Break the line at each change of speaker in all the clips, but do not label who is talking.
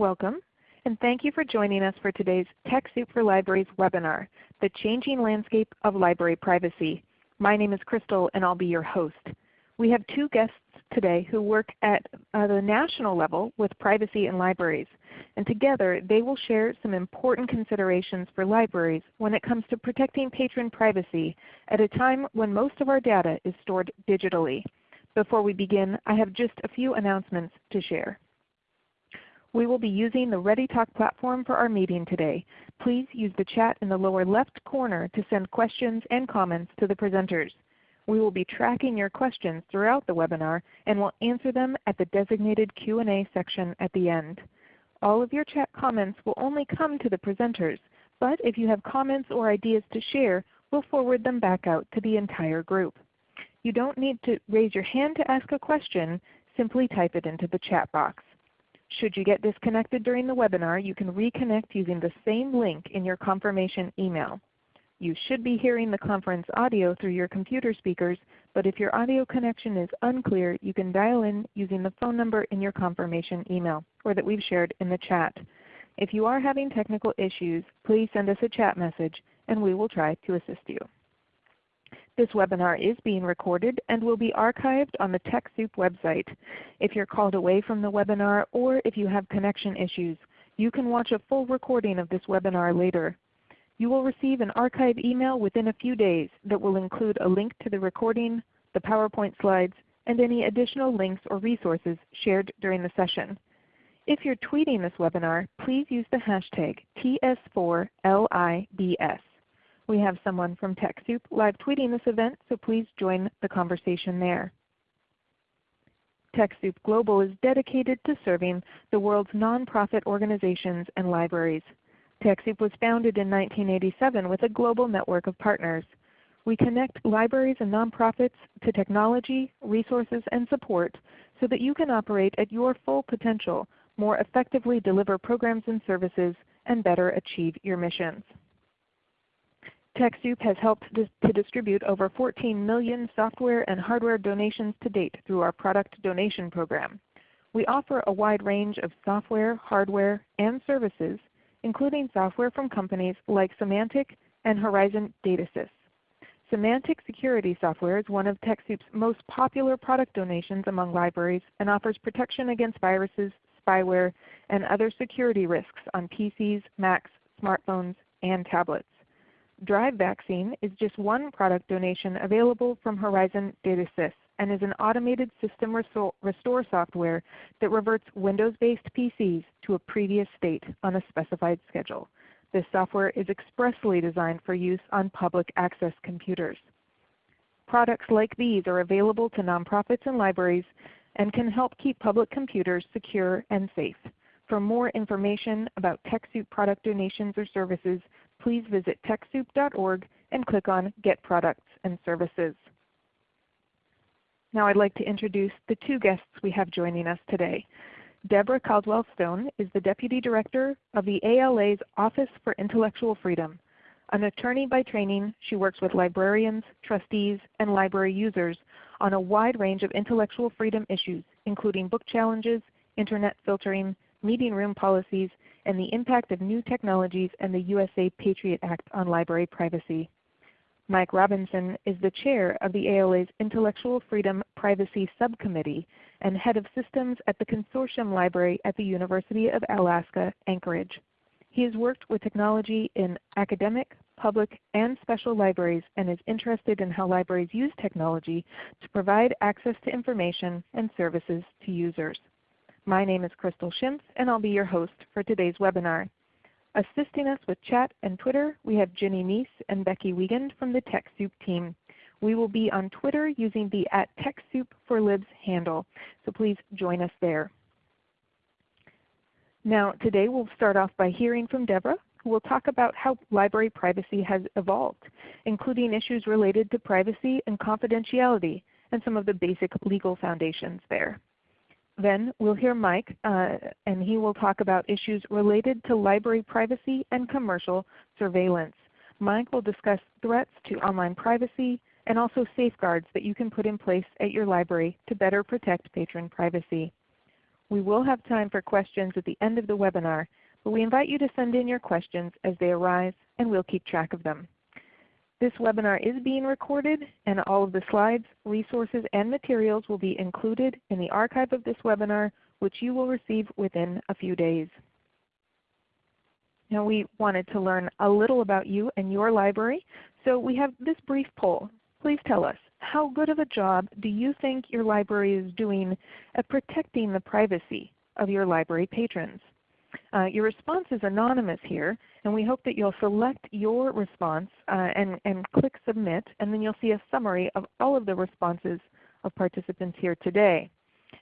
Welcome, and thank you for joining us for today's TechSoup for Libraries webinar, The Changing Landscape of Library Privacy. My name is Crystal and I'll be your host. We have two guests today who work at uh, the national level with privacy in libraries. And together they will share some important considerations for libraries when it comes to protecting patron privacy at a time when most of our data is stored digitally. Before we begin, I have just a few announcements to share. We will be using the ReadyTalk platform for our meeting today. Please use the chat in the lower left corner to send questions and comments to the presenters. We will be tracking your questions throughout the webinar and will answer them at the designated Q&A section at the end. All of your chat comments will only come to the presenters, but if you have comments or ideas to share, we'll forward them back out to the entire group. You don't need to raise your hand to ask a question, simply type it into the chat box. Should you get disconnected during the webinar, you can reconnect using the same link in your confirmation email. You should be hearing the conference audio through your computer speakers, but if your audio connection is unclear, you can dial in using the phone number in your confirmation email or that we've shared in the chat. If you are having technical issues, please send us a chat message and we will try to assist you. This webinar is being recorded and will be archived on the TechSoup website. If you're called away from the webinar or if you have connection issues, you can watch a full recording of this webinar later. You will receive an archive email within a few days that will include a link to the recording, the PowerPoint slides, and any additional links or resources shared during the session. If you're tweeting this webinar, please use the hashtag TS4LIBS. We have someone from TechSoup live tweeting this event, so please join the conversation there. TechSoup Global is dedicated to serving the world's nonprofit organizations and libraries. TechSoup was founded in 1987 with a global network of partners. We connect libraries and nonprofits to technology, resources, and support so that you can operate at your full potential, more effectively deliver programs and services, and better achieve your missions. TechSoup has helped to distribute over 14 million software and hardware donations to date through our product donation program. We offer a wide range of software, hardware, and services, including software from companies like Symantec and Horizon DataSys. Symantec Security Software is one of TechSoup's most popular product donations among libraries and offers protection against viruses, spyware, and other security risks on PCs, Macs, smartphones, and tablets. Drive Vaccine is just one product donation available from Horizon DataSys and is an automated system restore software that reverts Windows-based PCs to a previous state on a specified schedule. This software is expressly designed for use on public access computers. Products like these are available to nonprofits and libraries and can help keep public computers secure and safe. For more information about TechSoup product donations or services, please visit TechSoup.org and click on Get Products and Services. Now I'd like to introduce the two guests we have joining us today. Deborah Caldwell Stone is the Deputy Director of the ALA's Office for Intellectual Freedom. An attorney by training, she works with librarians, trustees, and library users on a wide range of intellectual freedom issues, including book challenges, Internet filtering, meeting room policies, and the impact of new technologies and the USA Patriot Act on library privacy. Mike Robinson is the Chair of the ALA's Intellectual Freedom Privacy Subcommittee and Head of Systems at the Consortium Library at the University of Alaska Anchorage. He has worked with technology in academic, public, and special libraries and is interested in how libraries use technology to provide access to information and services to users. My name is Crystal Schimpf, and I'll be your host for today's webinar. Assisting us with chat and Twitter, we have Ginny Mies and Becky Wiegand from the TechSoup team. We will be on Twitter using the at TechSoup4Libs handle, so please join us there. Now today we'll start off by hearing from Deborah, who will talk about how library privacy has evolved, including issues related to privacy and confidentiality and some of the basic legal foundations there. Then we'll hear Mike, uh, and he will talk about issues related to library privacy and commercial surveillance. Mike will discuss threats to online privacy and also safeguards that you can put in place at your library to better protect patron privacy. We will have time for questions at the end of the webinar, but we invite you to send in your questions as they arise and we'll keep track of them. This webinar is being recorded and all of the slides, resources, and materials will be included in the archive of this webinar which you will receive within a few days. Now we wanted to learn a little about you and your library, so we have this brief poll. Please tell us, how good of a job do you think your library is doing at protecting the privacy of your library patrons? Uh, your response is anonymous here, and we hope that you'll select your response uh, and, and click Submit, and then you'll see a summary of all of the responses of participants here today.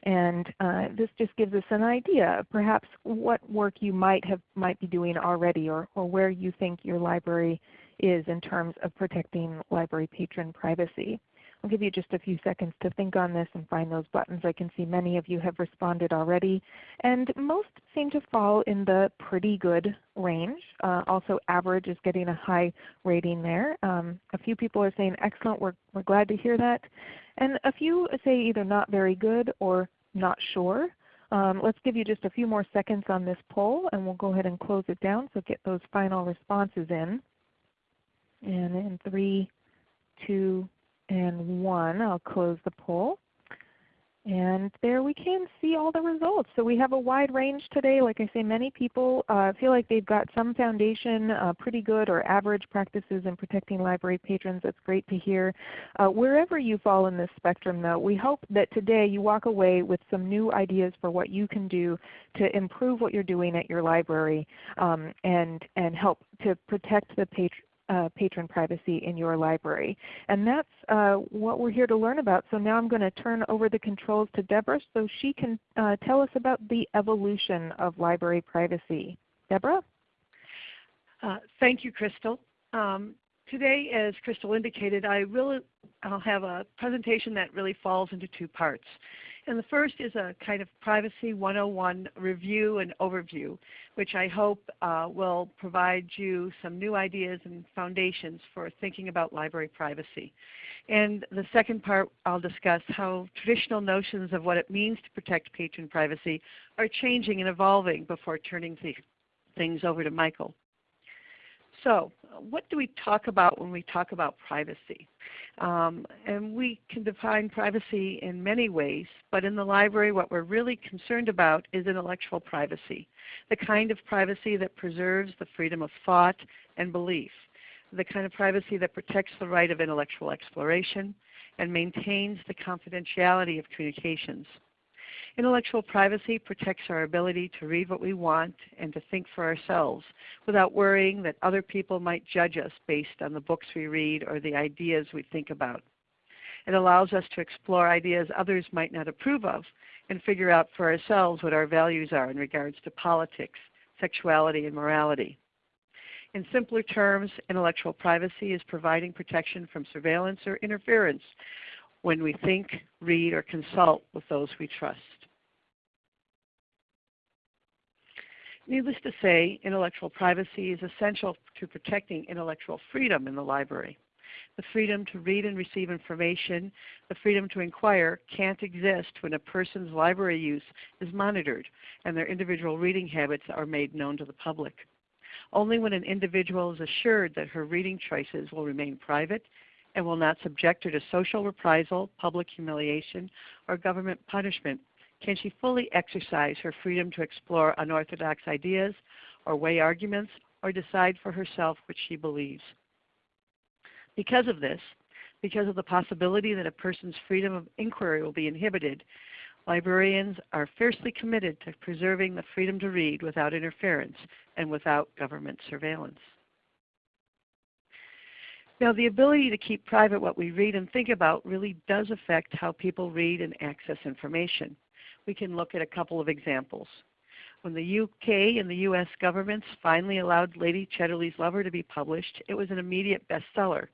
And uh, this just gives us an idea of perhaps what work you might have might be doing already or, or where you think your library is in terms of protecting library patron privacy. I'll give you just a few seconds to think on this and find those buttons. I can see many of you have responded already. And most seem to fall in the pretty good range. Uh, also average is getting a high rating there. Um, a few people are saying excellent, we're, we're glad to hear that. And a few say either not very good or not sure. Um, let's give you just a few more seconds on this poll and we'll go ahead and close it down so get those final responses in. And in three, two, and 1. I'll close the poll. And there we can see all the results. So we have a wide range today. Like I say, many people uh, feel like they've got some foundation, uh, pretty good or average practices in protecting library patrons. That's great to hear. Uh, wherever you fall in this spectrum though, we hope that today you walk away with some new ideas for what you can do to improve what you're doing at your library um, and, and help to protect the patron uh, patron privacy in your library. And that's uh, what we're here to learn about. So now I'm going to turn over the controls to Deborah so she can uh, tell us about the evolution of library privacy. Deborah?
Uh, thank you, Crystal. Um, today, as Crystal indicated, I will I'll have a presentation that really falls into two parts. And the first is a kind of Privacy 101 review and overview, which I hope uh, will provide you some new ideas and foundations for thinking about library privacy. And the second part I'll discuss how traditional notions of what it means to protect patron privacy are changing and evolving before turning things over to Michael. So what do we talk about when we talk about privacy? Um, and we can define privacy in many ways, but in the library what we're really concerned about is intellectual privacy, the kind of privacy that preserves the freedom of thought and belief, the kind of privacy that protects the right of intellectual exploration and maintains the confidentiality of communications. Intellectual privacy protects our ability to read what we want and to think for ourselves without worrying that other people might judge us based on the books we read or the ideas we think about. It allows us to explore ideas others might not approve of and figure out for ourselves what our values are in regards to politics, sexuality, and morality. In simpler terms, intellectual privacy is providing protection from surveillance or interference when we think, read, or consult with those we trust. Needless to say, intellectual privacy is essential to protecting intellectual freedom in the library. The freedom to read and receive information, the freedom to inquire can't exist when a person's library use is monitored and their individual reading habits are made known to the public. Only when an individual is assured that her reading choices will remain private and will not subject her to social reprisal, public humiliation, or government punishment can she fully exercise her freedom to explore unorthodox ideas or weigh arguments or decide for herself what she believes? Because of this, because of the possibility that a person's freedom of inquiry will be inhibited, librarians are fiercely committed to preserving the freedom to read without interference and without government surveillance. Now the ability to keep private what we read and think about really does affect how people read and access information we can look at a couple of examples. When the UK and the US governments finally allowed Lady Chatterley's Lover to be published, it was an immediate bestseller.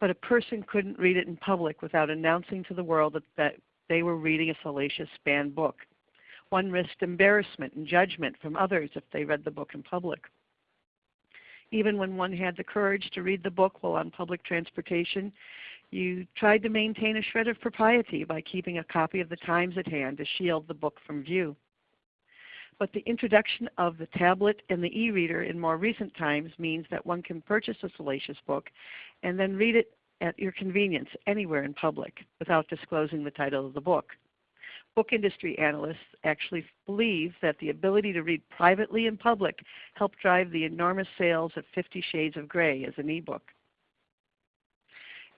But a person couldn't read it in public without announcing to the world that, that they were reading a salacious banned book. One risked embarrassment and judgment from others if they read the book in public. Even when one had the courage to read the book while on public transportation, you tried to maintain a shred of propriety by keeping a copy of the Times at hand to shield the book from view. But the introduction of the tablet and the e-reader in more recent times means that one can purchase a salacious book and then read it at your convenience anywhere in public without disclosing the title of the book. Book industry analysts actually believe that the ability to read privately in public helped drive the enormous sales of Fifty Shades of Grey as an e-book.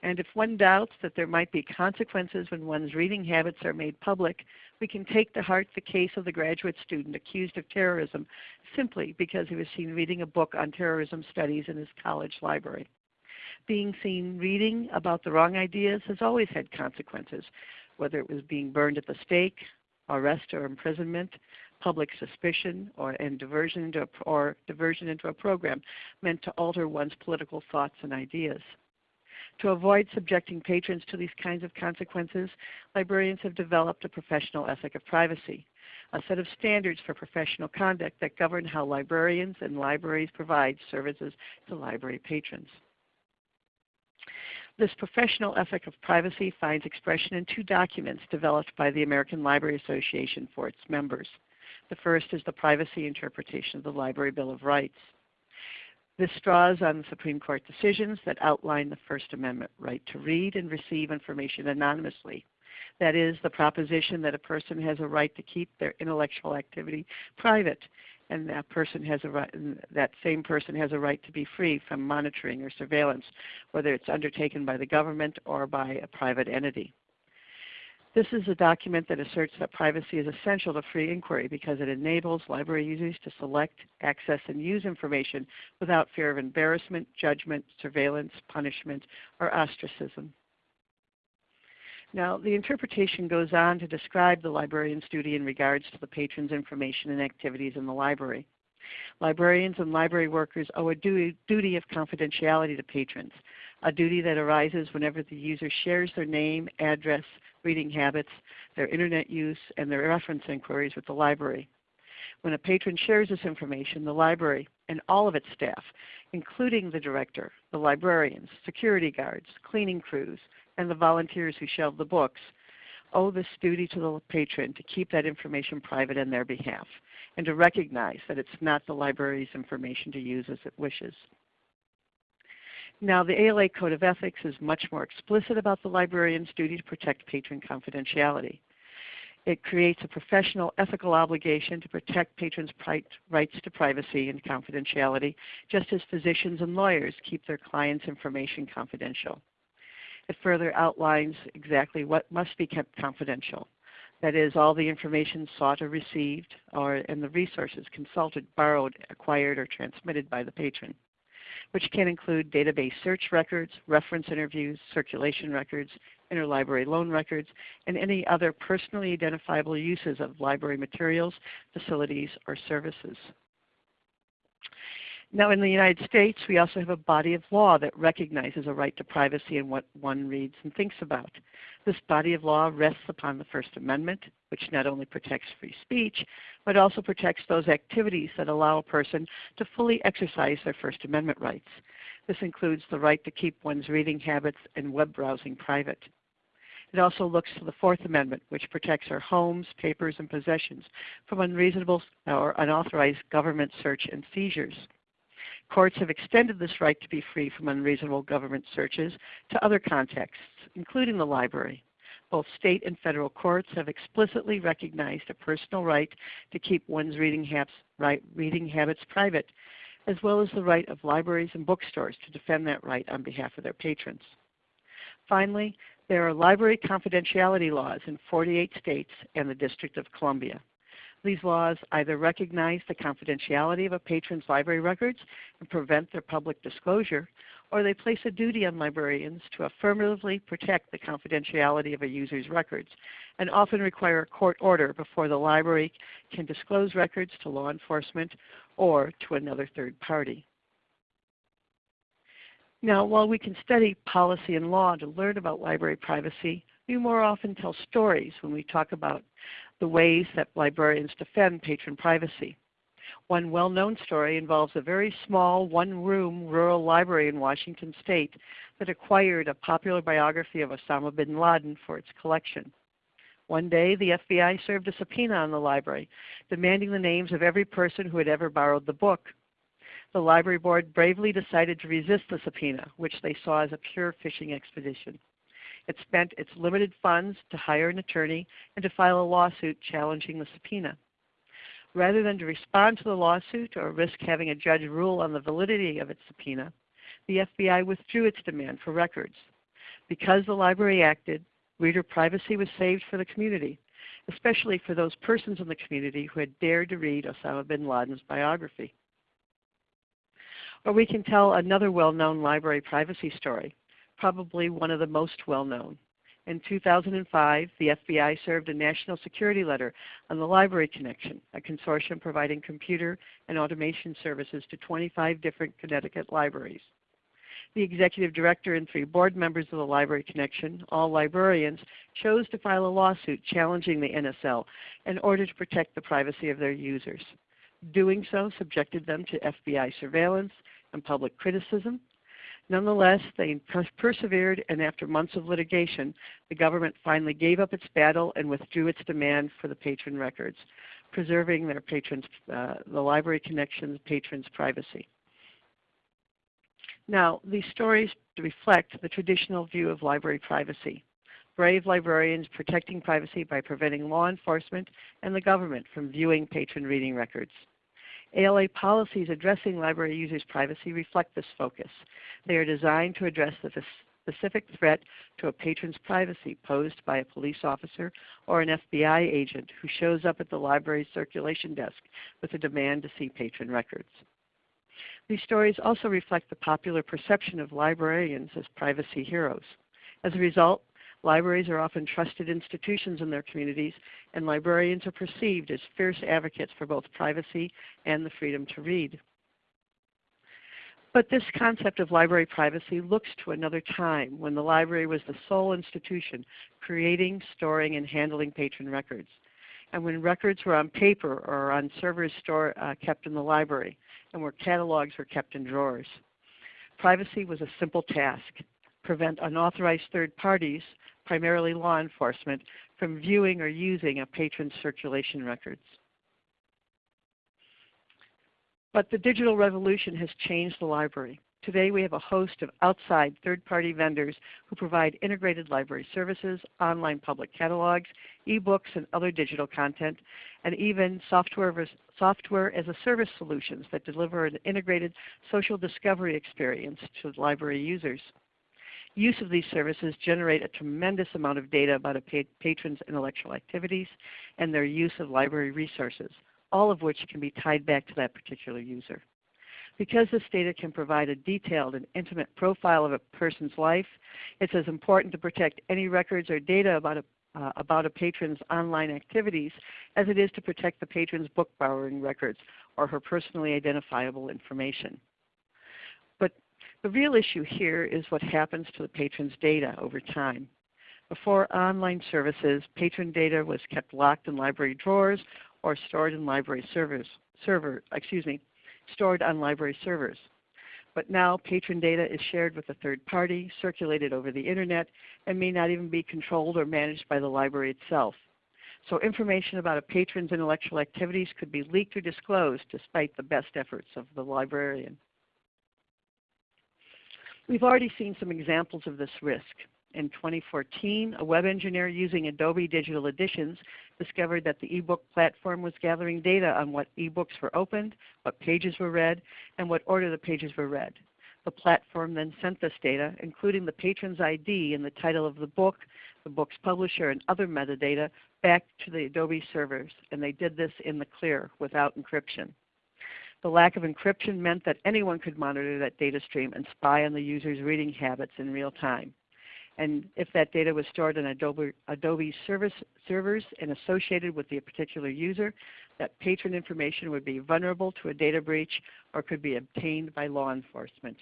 And if one doubts that there might be consequences when one's reading habits are made public, we can take to heart the case of the graduate student accused of terrorism simply because he was seen reading a book on terrorism studies in his college library. Being seen reading about the wrong ideas has always had consequences, whether it was being burned at the stake, arrest or imprisonment, public suspicion, or, and diversion into a, or diversion into a program meant to alter one's political thoughts and ideas. To avoid subjecting patrons to these kinds of consequences, librarians have developed a professional ethic of privacy, a set of standards for professional conduct that govern how librarians and libraries provide services to library patrons. This professional ethic of privacy finds expression in two documents developed by the American Library Association for its members. The first is the Privacy Interpretation of the Library Bill of Rights. This draws on Supreme Court decisions that outline the First Amendment right to read and receive information anonymously. That is, the proposition that a person has a right to keep their intellectual activity private, and that person has a right, that same person has a right to be free from monitoring or surveillance, whether it's undertaken by the government or by a private entity. This is a document that asserts that privacy is essential to free inquiry because it enables library users to select, access, and use information without fear of embarrassment, judgment, surveillance, punishment, or ostracism. Now, the interpretation goes on to describe the librarian's duty in regards to the patron's information and activities in the library. Librarians and library workers owe a duty, of confidentiality to patrons, a duty that arises whenever the user shares their name, address, reading habits, their internet use, and their reference inquiries with the library. When a patron shares this information, the library and all of its staff, including the director, the librarians, security guards, cleaning crews, and the volunteers who shelve the books, owe this duty to the patron to keep that information private on their behalf and to recognize that it's not the library's information to use as it wishes. Now the ALA Code of Ethics is much more explicit about the librarian's duty to protect patron confidentiality. It creates a professional ethical obligation to protect patrons' rights to privacy and confidentiality, just as physicians and lawyers keep their clients' information confidential. It further outlines exactly what must be kept confidential. That is, all the information sought or received, or, and the resources consulted, borrowed, acquired, or transmitted by the patron which can include database search records, reference interviews, circulation records, interlibrary loan records, and any other personally identifiable uses of library materials, facilities, or services. Now in the United States, we also have a body of law that recognizes a right to privacy in what one reads and thinks about. This body of law rests upon the First Amendment, which not only protects free speech, but also protects those activities that allow a person to fully exercise their First Amendment rights. This includes the right to keep one's reading habits and web browsing private. It also looks to the Fourth Amendment, which protects our homes, papers, and possessions from unreasonable or unauthorized government search and seizures. Courts have extended this right to be free from unreasonable government searches to other contexts, including the library. Both state and federal courts have explicitly recognized a personal right to keep one's reading, habits, right, reading habits private, as well as the right of libraries and bookstores to defend that right on behalf of their patrons. Finally, there are library confidentiality laws in 48 states and the District of Columbia. These laws either recognize the confidentiality of a patron's library records and prevent their public disclosure, or they place a duty on librarians to affirmatively protect the confidentiality of a user's records, and often require a court order before the library can disclose records to law enforcement or to another third party. Now, while we can study policy and law to learn about library privacy, we more often tell stories when we talk about the ways that librarians defend patron privacy. One well-known story involves a very small one-room rural library in Washington state that acquired a popular biography of Osama bin Laden for its collection. One day, the FBI served a subpoena on the library, demanding the names of every person who had ever borrowed the book. The library board bravely decided to resist the subpoena, which they saw as a pure fishing expedition. It spent its limited funds to hire an attorney and to file a lawsuit challenging the subpoena. Rather than to respond to the lawsuit or risk having a judge rule on the validity of its subpoena, the FBI withdrew its demand for records. Because the library acted, reader privacy was saved for the community, especially for those persons in the community who had dared to read Osama bin Laden's biography. Or we can tell another well-known library privacy story, probably one of the most well-known. In 2005, the FBI served a national security letter on the Library Connection, a consortium providing computer and automation services to 25 different Connecticut libraries. The executive director and three board members of the Library Connection, all librarians, chose to file a lawsuit challenging the NSL in order to protect the privacy of their users. Doing so subjected them to FBI surveillance and public criticism, Nonetheless, they persevered and after months of litigation, the government finally gave up its battle and withdrew its demand for the patron records, preserving their patrons, uh, the Library Connection's patrons' privacy. Now, these stories reflect the traditional view of library privacy. Brave librarians protecting privacy by preventing law enforcement and the government from viewing patron reading records. ALA policies addressing library users' privacy reflect this focus. They are designed to address the specific threat to a patron's privacy posed by a police officer or an FBI agent who shows up at the library's circulation desk with a demand to see patron records. These stories also reflect the popular perception of librarians as privacy heroes. As a result, Libraries are often trusted institutions in their communities, and librarians are perceived as fierce advocates for both privacy and the freedom to read. But this concept of library privacy looks to another time when the library was the sole institution creating, storing, and handling patron records, and when records were on paper or on servers store, uh, kept in the library, and where catalogs were kept in drawers. Privacy was a simple task. Prevent unauthorized third parties primarily law enforcement, from viewing or using a patron's circulation records. But the digital revolution has changed the library. Today we have a host of outside third-party vendors who provide integrated library services, online public catalogs, e-books and other digital content, and even software, software as a service solutions that deliver an integrated social discovery experience to library users. Use of these services generate a tremendous amount of data about a patron's intellectual activities and their use of library resources, all of which can be tied back to that particular user. Because this data can provide a detailed and intimate profile of a person's life, it's as important to protect any records or data about a, uh, about a patron's online activities as it is to protect the patron's book borrowing records or her personally identifiable information. The real issue here is what happens to the patron's data over time. Before online services, patron data was kept locked in library drawers or stored in library servers, server, excuse me, stored on library servers. But now patron data is shared with a third party, circulated over the Internet, and may not even be controlled or managed by the library itself. So information about a patron's intellectual activities could be leaked or disclosed despite the best efforts of the librarian. We've already seen some examples of this risk. In 2014, a web engineer using Adobe Digital Editions discovered that the ebook platform was gathering data on what ebooks were opened, what pages were read, and what order the pages were read. The platform then sent this data, including the patron's ID and the title of the book, the book's publisher, and other metadata, back to the Adobe servers, and they did this in the clear without encryption. The lack of encryption meant that anyone could monitor that data stream and spy on the user's reading habits in real time. And if that data was stored in Adobe, Adobe service, servers and associated with the particular user, that patron information would be vulnerable to a data breach or could be obtained by law enforcement.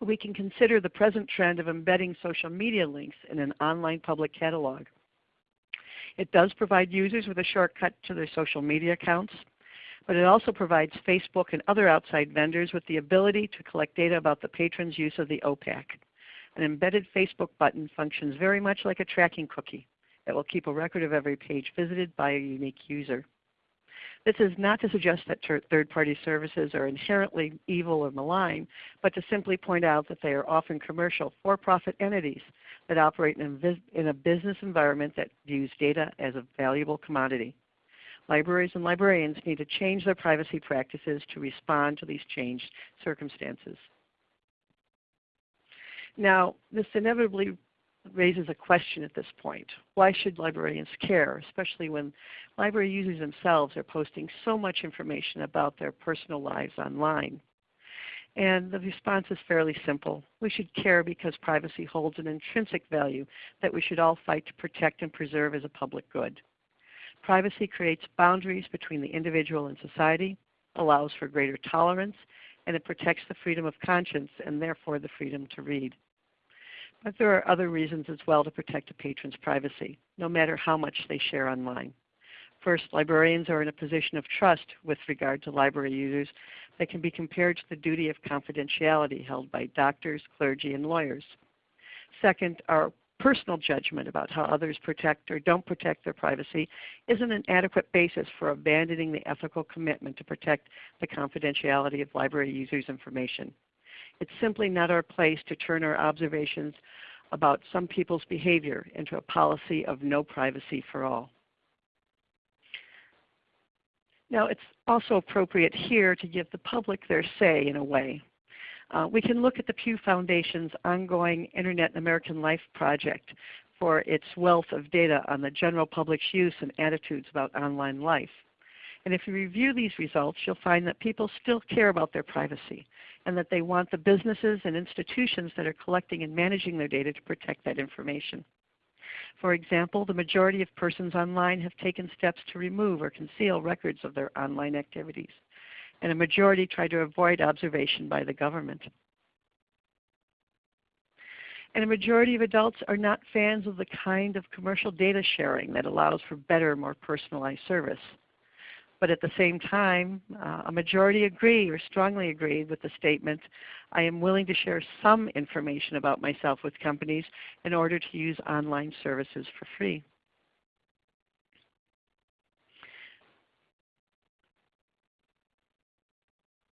We can consider the present trend of embedding social media links in an online public catalog. It does provide users with a shortcut to their social media accounts, but it also provides Facebook and other outside vendors with the ability to collect data about the patron's use of the OPAC. An embedded Facebook button functions very much like a tracking cookie. It will keep a record of every page visited by a unique user. This is not to suggest that third-party services are inherently evil or malign, but to simply point out that they are often commercial, for-profit entities that operate in a, business environment that views data as a valuable commodity. Libraries and librarians need to change their privacy practices to respond to these changed circumstances. Now, this inevitably raises a question at this point. Why should librarians care, especially when library users themselves are posting so much information about their personal lives online? And the response is fairly simple. We should care because privacy holds an intrinsic value that we should all fight to protect and preserve as a public good. Privacy creates boundaries between the individual and society, allows for greater tolerance, and it protects the freedom of conscience and therefore the freedom to read. But there are other reasons as well to protect a patron's privacy, no matter how much they share online. First, librarians are in a position of trust with regard to library users that can be compared to the duty of confidentiality held by doctors, clergy, and lawyers. Second, our personal judgment about how others protect or don't protect their privacy isn't an adequate basis for abandoning the ethical commitment to protect the confidentiality of library users' information. It's simply not our place to turn our observations about some people's behavior into a policy of no privacy for all. Now it's also appropriate here to give the public their say in a way. Uh, we can look at the Pew Foundation's ongoing Internet and American Life project for its wealth of data on the general public's use and attitudes about online life. And if you review these results, you'll find that people still care about their privacy and that they want the businesses and institutions that are collecting and managing their data to protect that information. For example, the majority of persons online have taken steps to remove or conceal records of their online activities, and a majority try to avoid observation by the government. And a majority of adults are not fans of the kind of commercial data sharing that allows for better, more personalized service. But at the same time, uh, a majority agree or strongly agree with the statement, I am willing to share some information about myself with companies in order to use online services for free.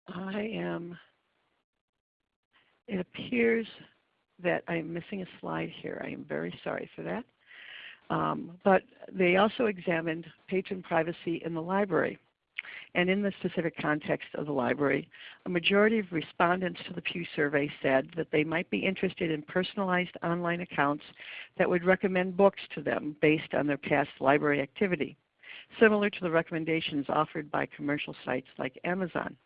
I am, it appears that I am missing a slide here. I am very sorry for that. Um, but they also examined patron privacy in the library. And in the specific context of the library, a majority of respondents to the Pew survey said that they might be interested in personalized online accounts that would recommend books to them based on their past library activity, similar to the recommendations offered by commercial sites like Amazon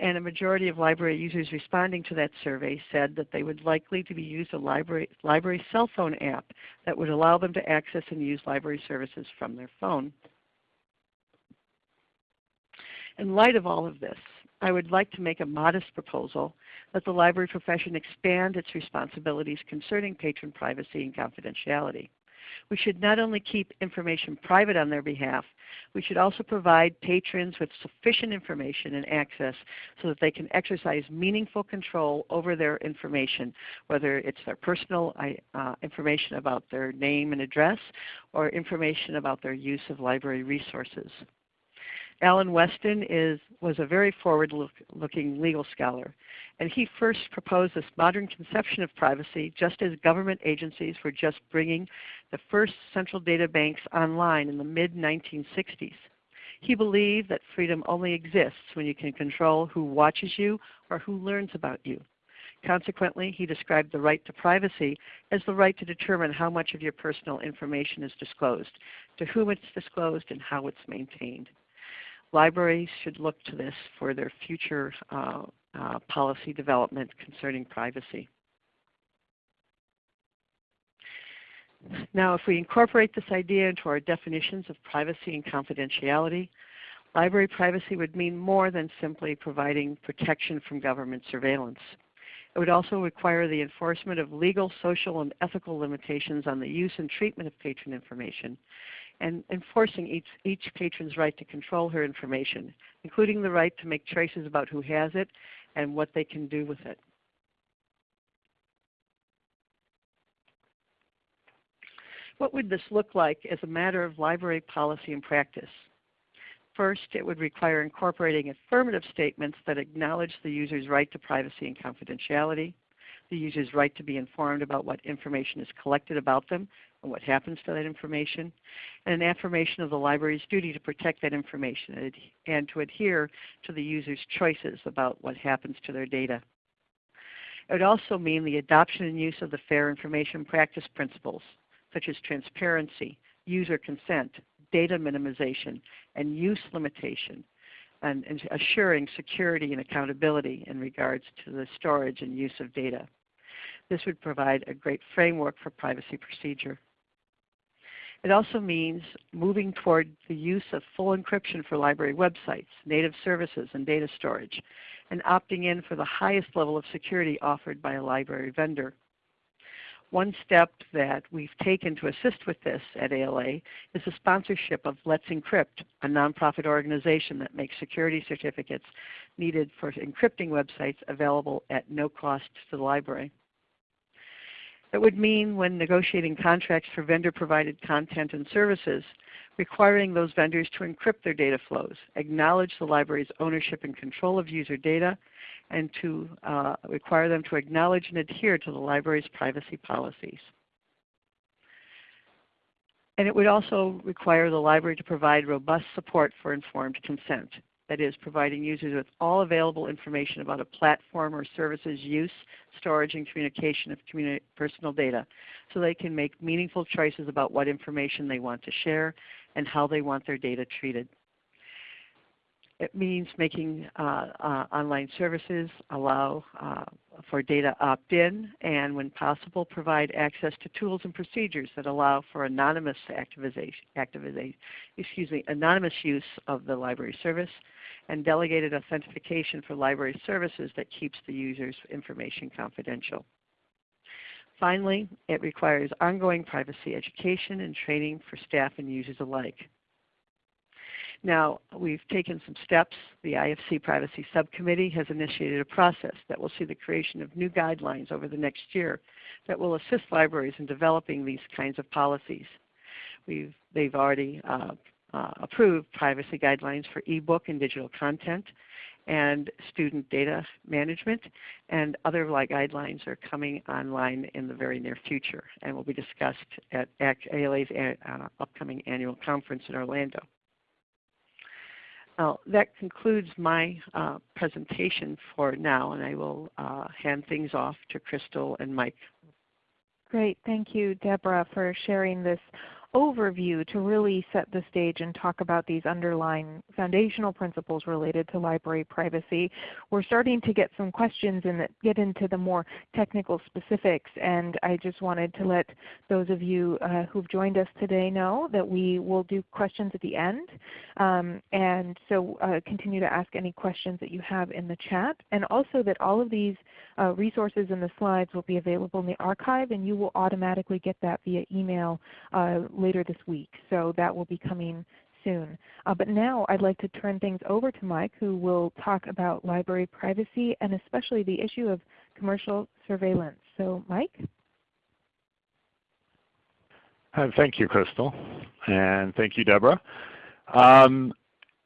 and a majority of library users responding to that survey said that they would likely to be used a library, library cell phone app that would allow them to access and use library services from their phone. In light of all of this, I would like to make a modest proposal that the library profession expand its responsibilities concerning patron privacy and confidentiality. We should not only keep information private on their behalf, we should also provide patrons with sufficient information and access so that they can exercise meaningful control over their information, whether it's their personal uh, information about their name and address or information about their use of library resources. Alan Westin is, was a very forward-looking legal scholar, and he first proposed this modern conception of privacy just as government agencies were just bringing the first central data banks online in the mid-1960s. He believed that freedom only exists when you can control who watches you or who learns about you. Consequently, he described the right to privacy as the right to determine how much of your personal information is disclosed, to whom it's disclosed, and how it's maintained libraries should look to this for their future uh, uh, policy development concerning privacy. Now if we incorporate this idea into our definitions of privacy and confidentiality, library privacy would mean more than simply providing protection from government surveillance. It would also require the enforcement of legal, social, and ethical limitations on the use and treatment of patron information, and enforcing each, each patron's right to control her information, including the right to make choices about who has it and what they can do with it. What would this look like as a matter of library policy and practice? First, it would require incorporating affirmative statements that acknowledge the user's right to privacy and confidentiality, the user's right to be informed about what information is collected about them and what happens to that information, and an affirmation of the library's duty to protect that information and to adhere to the user's choices about what happens to their data. It would also mean the adoption and use of the fair information practice principles, such as transparency, user consent, data minimization, and use limitation, and, and assuring security and accountability in regards to the storage and use of data. This would provide a great framework for privacy procedure. It also means moving toward the use of full encryption for library websites, native services, and data storage, and opting in for the highest level of security offered by a library vendor. One step that we've taken to assist with this at ALA is the sponsorship of Let's Encrypt, a nonprofit organization that makes security certificates needed for encrypting websites available at no cost to the library. It would mean when negotiating contracts for vendor-provided content and services, requiring those vendors to encrypt their data flows, acknowledge the library's ownership and control of user data, and to uh, require them to acknowledge and adhere to the library's privacy policies. And it would also require the library to provide robust support for informed consent that is providing users with all available information about a platform or service's use, storage, and communication of personal data so they can make meaningful choices about what information they want to share and how they want their data treated. It means making uh, uh, online services allow uh, for data opt-in and when possible provide access to tools and procedures that allow for anonymous activization, excuse me, anonymous use of the library service and delegated authentication for library services that keeps the user's information confidential. Finally, it requires ongoing privacy education and training for staff and users alike. Now, we've taken some steps. The IFC Privacy Subcommittee has initiated a process that will see the creation of new guidelines over the next year that will assist libraries in developing these kinds of policies. We've, they've already uh, uh, approved privacy guidelines for ebook and digital content and student data management, and other like guidelines are coming online in the very near future and will be discussed at ALA's uh, upcoming annual conference in Orlando. Now, that concludes my uh, presentation for now, and I will uh, hand things off to Crystal and Mike.
Great. Thank you, Deborah, for sharing this overview to really set the stage and talk about these underlying foundational principles related to library privacy. We're starting to get some questions and get into the more technical specifics and I just wanted to let those of you uh, who've joined us today know that we will do questions at the end. Um, and so uh, continue to ask any questions that you have in the chat and also that all of these uh, resources and the slides will be available in the archive and you will automatically get that via email uh, later this week. So that will be coming soon. Uh, but now I'd like to turn things over to Mike who will talk about library privacy and especially the issue of commercial surveillance. So Mike?
Uh, thank you, Crystal, and thank you, Deborah. Um,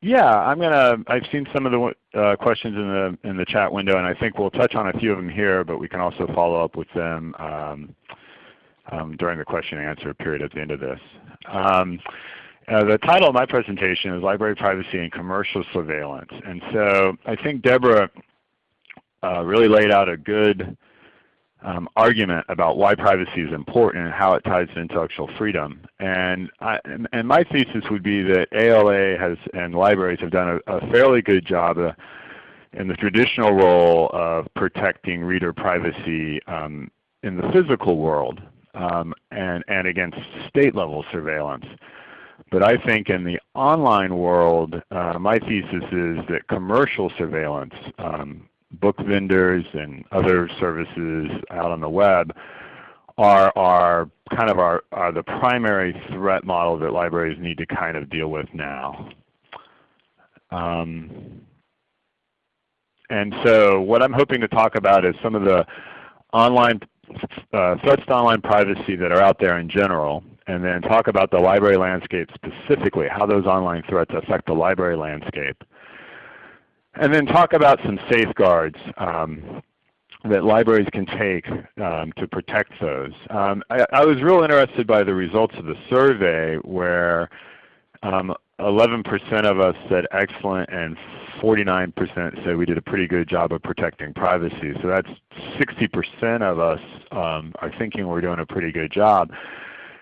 yeah, I'm gonna. I've seen some of the uh, questions in the in the chat window, and I think we'll touch on a few of them here, but we can also follow up with them um, um, during the question and answer period at the end of this. Um, uh, the title of my presentation is Library Privacy and Commercial Surveillance. And so I think Deborah uh, really laid out a good um, argument about why privacy is important and how it ties to intellectual freedom. And, I, and, and, my thesis would be that ALA has and libraries have done a, a fairly good job uh, in the traditional role of protecting reader privacy um, in the physical world um, and, and against state level surveillance. But I think in the online world, uh, my thesis is that commercial surveillance, um, book vendors and other services out on the web are, are kind of our, are the primary threat model that libraries need to kind of deal with now. Um, and so what I'm hoping to talk about is some of the online uh, threats to online privacy that are out there in general, and then talk about the library landscape specifically, how those online threats affect the library landscape. And then talk about some safeguards um, that libraries can take um, to protect those. Um, I, I, was real interested by the results of the survey where 11% um, of us said excellent and 49% said we did a pretty good job of protecting privacy. So that's 60% of us um, are thinking we're doing a pretty good job.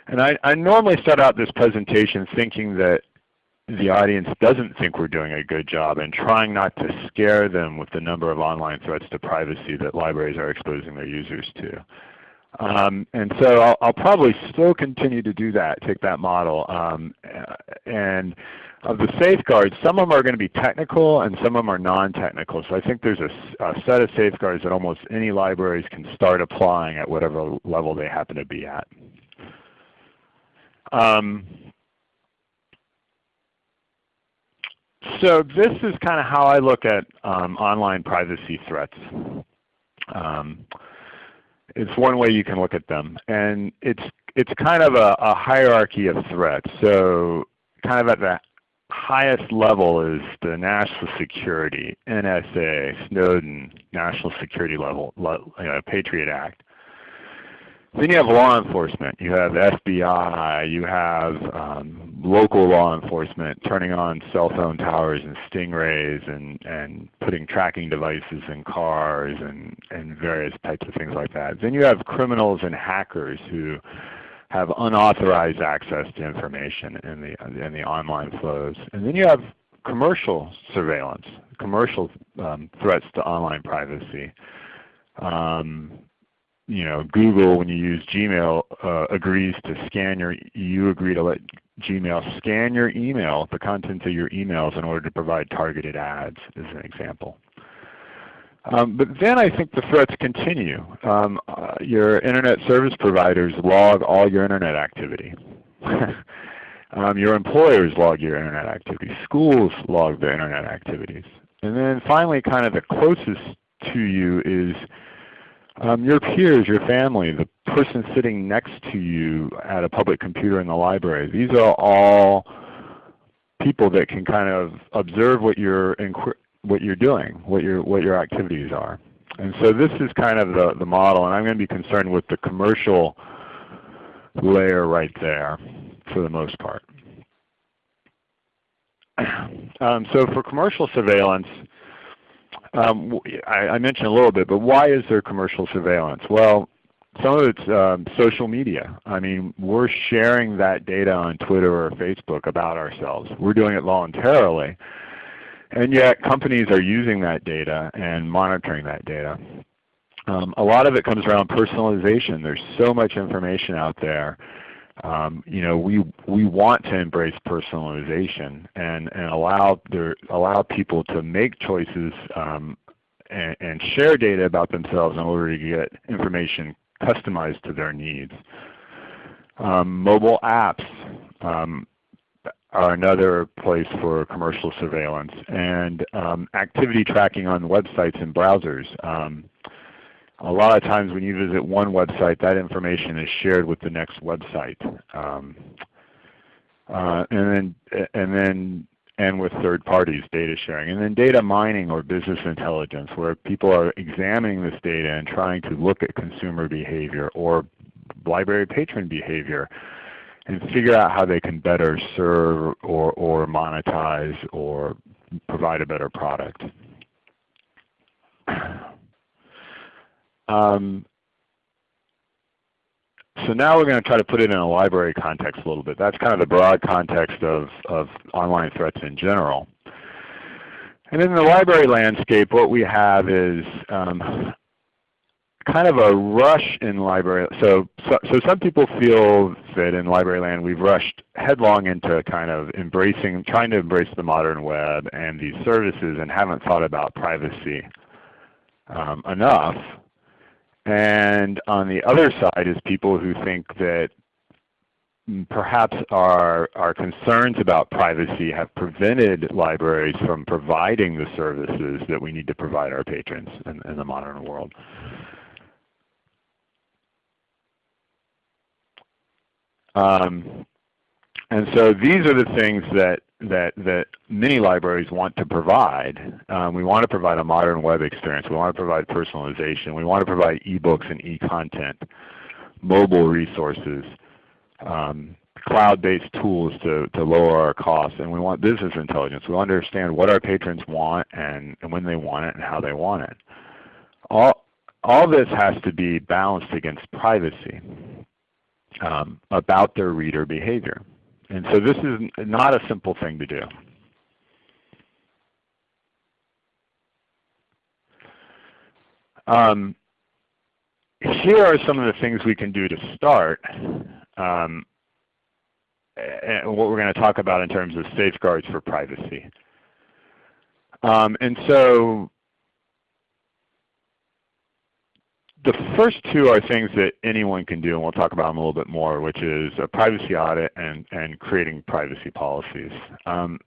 And I, I normally start out this presentation thinking that the audience doesn't think we're doing a good job and trying not to scare them with the number of online threats to privacy that libraries are exposing their users to. Um, and so I'll, I'll, probably still continue to do that, take that model. Um, and of the safeguards, some of them are going to be technical and some of them are non-technical. So I think there's a, a, set of safeguards that almost any libraries can start applying at whatever level they happen to be at. Um, so this is kind of how I look at um, online privacy threats. Um, it's one way you can look at them. And it's, it's kind of a, a hierarchy of threats. So kind of at the highest level is the national security, NSA, Snowden, national security level, you know, Patriot Act. Then you have law enforcement. You have FBI. You have um, local law enforcement turning on cell phone towers and stingrays and, and putting tracking devices in cars and, and various types of things like that. Then you have criminals and hackers who have unauthorized access to information in the, in the online flows. And then you have commercial surveillance, commercial um, threats to online privacy. Um, you know, Google, when you use Gmail, uh, agrees to scan your, you agree to let Gmail scan your email, the contents of your emails in order to provide targeted ads as an example. Um, but then I think the threats continue. Um, uh, your Internet service providers log all your Internet activity. um, your employers log your Internet activity. Schools log their Internet activities. And then finally kind of the closest to you is um, your peers, your family, the person sitting next to you at a public computer in the library, these are all people that can kind of observe what you're, what you're doing, what your, what your activities are. And so this is kind of the, the model, and I'm going to be concerned with the commercial layer right there for the most part. Um, so for commercial surveillance, um, I, I, mentioned a little bit, but why is there commercial surveillance? Well, some of it's um, social media. I mean, we're sharing that data on Twitter or Facebook about ourselves. We're doing it voluntarily. And yet companies are using that data and monitoring that data. Um, a lot of it comes around personalization. There's so much information out there um, you know, we we want to embrace personalization and and allow their allow people to make choices um, and, and, share data about themselves in order to get information customized to their needs. Um, mobile apps um, are another place for commercial surveillance, and um, activity tracking on websites and browsers. Um, a lot of times when you visit one website, that information is shared with the next website. Um, uh, and then, and then, and with third parties, data sharing. And then data mining or business intelligence, where people are examining this data and trying to look at consumer behavior or library patron behavior and figure out how they can better serve or, or monetize or provide a better product. Um, so now we're going to try to put it in a library context a little bit. That's kind of the broad context of, of online threats in general. And in the library landscape, what we have is um, kind of a rush in library. So, so, so, some people feel that in library land we've rushed headlong into kind of embracing, trying to embrace the modern web and these services and haven't thought about privacy um, enough. And on the other side is people who think that perhaps our, our concerns about privacy have prevented libraries from providing the services that we need to provide our patrons in, in the modern world. Um, and so these are the things that, that, that many libraries want to provide. Um, we want to provide a modern web experience. We want to provide personalization. We want to provide ebooks and e-content, mobile resources, um, cloud-based tools to, to lower our costs. And we want business intelligence. We understand what our patrons want and, and when they want it and how they want it. All, all this has to be balanced against privacy um, about their reader behavior. And so this is not a simple thing to do. Um, here are some of the things we can do to start um, and what we're going to talk about in terms of safeguards for privacy. Um, and so the first two are things that anyone can do, and we'll talk about them a little bit more, which is a privacy audit and, and creating privacy policies. Um,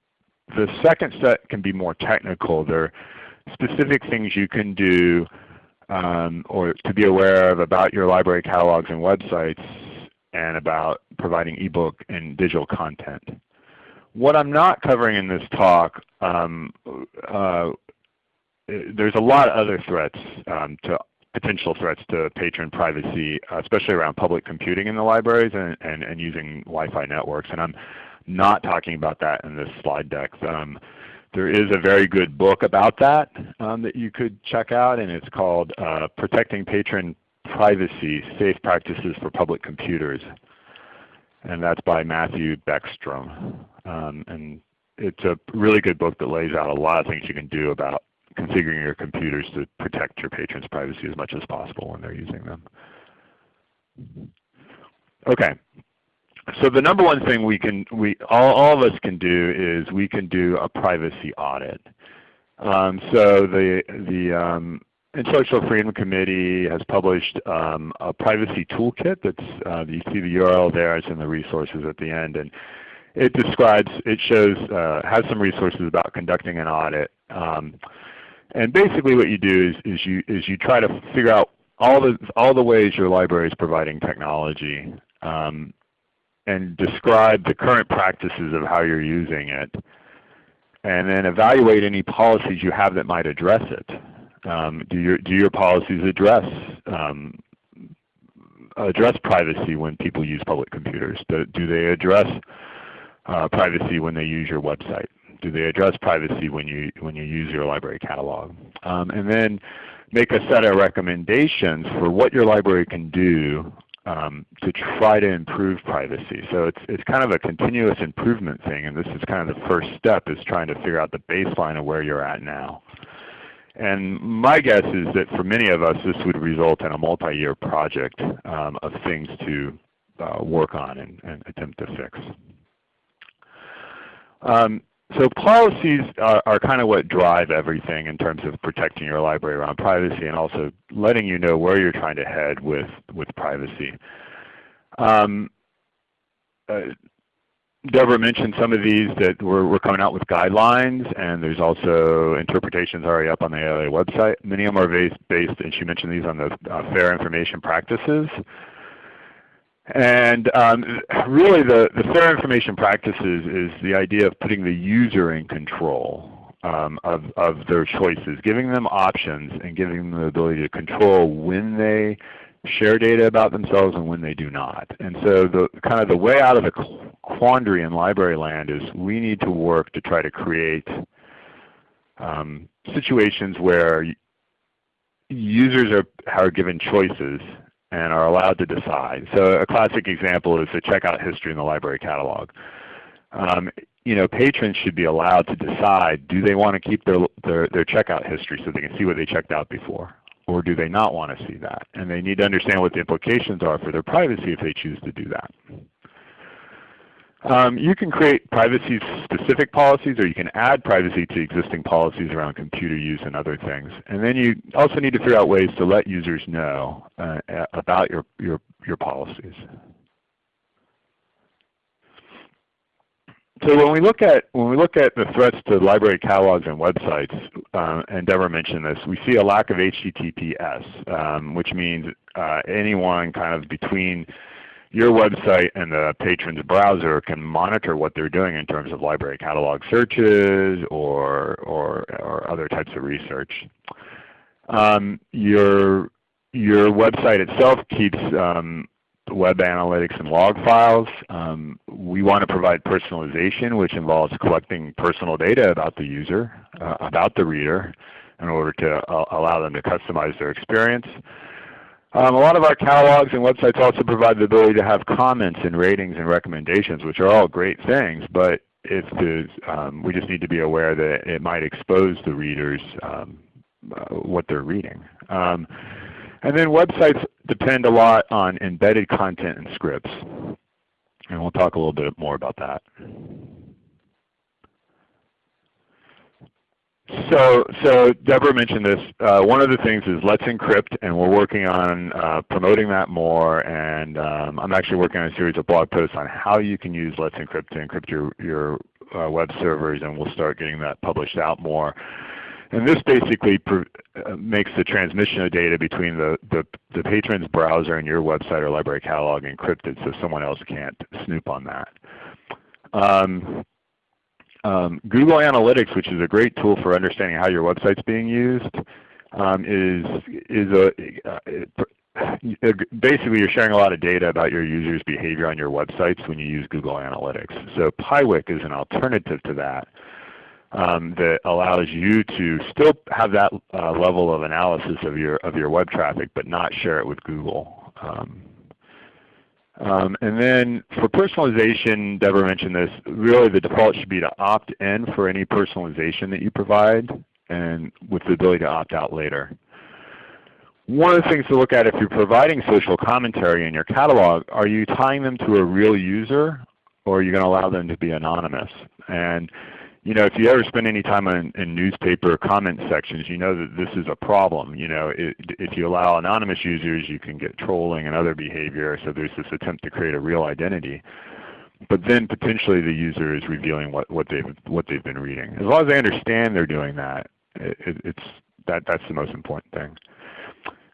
the second set can be more technical. There are specific things you can do um, or to be aware of about your library catalogs and websites and about providing ebook and digital content. What I'm not covering in this talk, um, uh, there's a lot of other threats um, to potential threats to patron privacy, especially around public computing in the libraries and, and, and using Wi-Fi networks. And I'm not talking about that in this slide deck. Um, there is a very good book about that um, that you could check out, and it's called uh, Protecting Patron Privacy, Safe Practices for Public Computers. And that's by Matthew Beckstrom. Um, and it's a really good book that lays out a lot of things you can do about configuring your computers to protect your patrons' privacy as much as possible when they're using them. Okay. So the number one thing we can, we all, all of us can do is we can do a privacy audit. Um, so the the um, Intellectual Freedom Committee has published um, a privacy toolkit. That's uh, you see the URL there. It's in the resources at the end, and it describes, it shows, uh, has some resources about conducting an audit. Um, and basically what you do is, is, you, is you try to figure out all the, all the ways your library is providing technology um, and describe the current practices of how you're using it. And then evaluate any policies you have that might address it. Um, do, your, do your policies address um, address privacy when people use public computers? Do, do they address uh, privacy when they use your website? Do they address privacy when you when you use your library catalog? Um, and then make a set of recommendations for what your library can do um, to try to improve privacy. So it's, it's kind of a continuous improvement thing, and this is kind of the first step is trying to figure out the baseline of where you're at now. And my guess is that for many of us this would result in a multi-year project um, of things to uh, work on and, and, attempt to fix. Um, so policies are, are, kind of what drive everything in terms of protecting your library around privacy and also letting you know where you're trying to head with, with privacy. Um, uh, Deborah mentioned some of these that we're, we're, coming out with guidelines, and there's also interpretations already up on the ALA website. Many of them are based, based and she mentioned these on the uh, fair information practices. And um, really the, the fair information practices is the idea of putting the user in control um, of, of their choices, giving them options and giving them the ability to control when they share data about themselves and when they do not. And so the kind of the way out of the quandary in library land is we need to work to try to create um, situations where users are, are given choices and are allowed to decide. So a classic example is the checkout history in the library catalog. Um, you know, patrons should be allowed to decide, do they want to keep their, their, their checkout history so they can see what they checked out before? Or do they not want to see that? And they need to understand what the implications are for their privacy if they choose to do that. Um, you can create privacy specific policies or you can add privacy to existing policies around computer use and other things. And then you also need to figure out ways to let users know uh, about your, your, your policies. So when we look at when we look at the threats to library catalogs and websites, uh, and Deborah mentioned this, we see a lack of HTTPS, um, which means uh, anyone kind of between your website and the patron's browser can monitor what they're doing in terms of library catalog searches or, or, or other types of research. Um, your, your website itself keeps um, web analytics and log files. Um, we want to provide personalization, which involves collecting personal data about the user, uh, about the reader, in order to uh, allow them to customize their experience. Um, a lot of our catalogs and websites also provide the ability to have comments and ratings and recommendations, which are all great things, but if um, we just need to be aware that it might expose the readers um, uh, what they're reading. Um, and then websites depend a lot on embedded content and scripts. And we'll talk a little bit more about that. So, so Deborah mentioned this. Uh, one of the things is Let's Encrypt, and we're working on uh, promoting that more. And um, I'm actually working on a series of blog posts on how you can use Let's Encrypt to encrypt your, your uh, web servers, and we'll start getting that published out more. And this basically uh, makes the transmission of data between the, the, the, patron's browser and your website or library catalog encrypted so someone else can't snoop on that. Um, um, Google Analytics, which is a great tool for understanding how your website's being used, um, is, is a, uh, basically you're sharing a lot of data about your users' behavior on your websites when you use Google Analytics. So Piwik is an alternative to that um, that allows you to still have that uh, level of analysis of your of your web traffic, but not share it with Google. Um, and then for personalization, Deborah mentioned this, really the default should be to opt in for any personalization that you provide and with the ability to opt out later. One of the things to look at if you're providing social commentary in your catalog, are you tying them to a real user or are you going to allow them to be anonymous? And you know, if you ever spend any time in, in newspaper comment sections, you know that this is a problem. You know, it, if you allow anonymous users, you can get trolling and other behavior. So there's this attempt to create a real identity. But then potentially the user is revealing what, what they've what they've been reading. As long as they understand they're doing that, it, it's that that's the most important thing.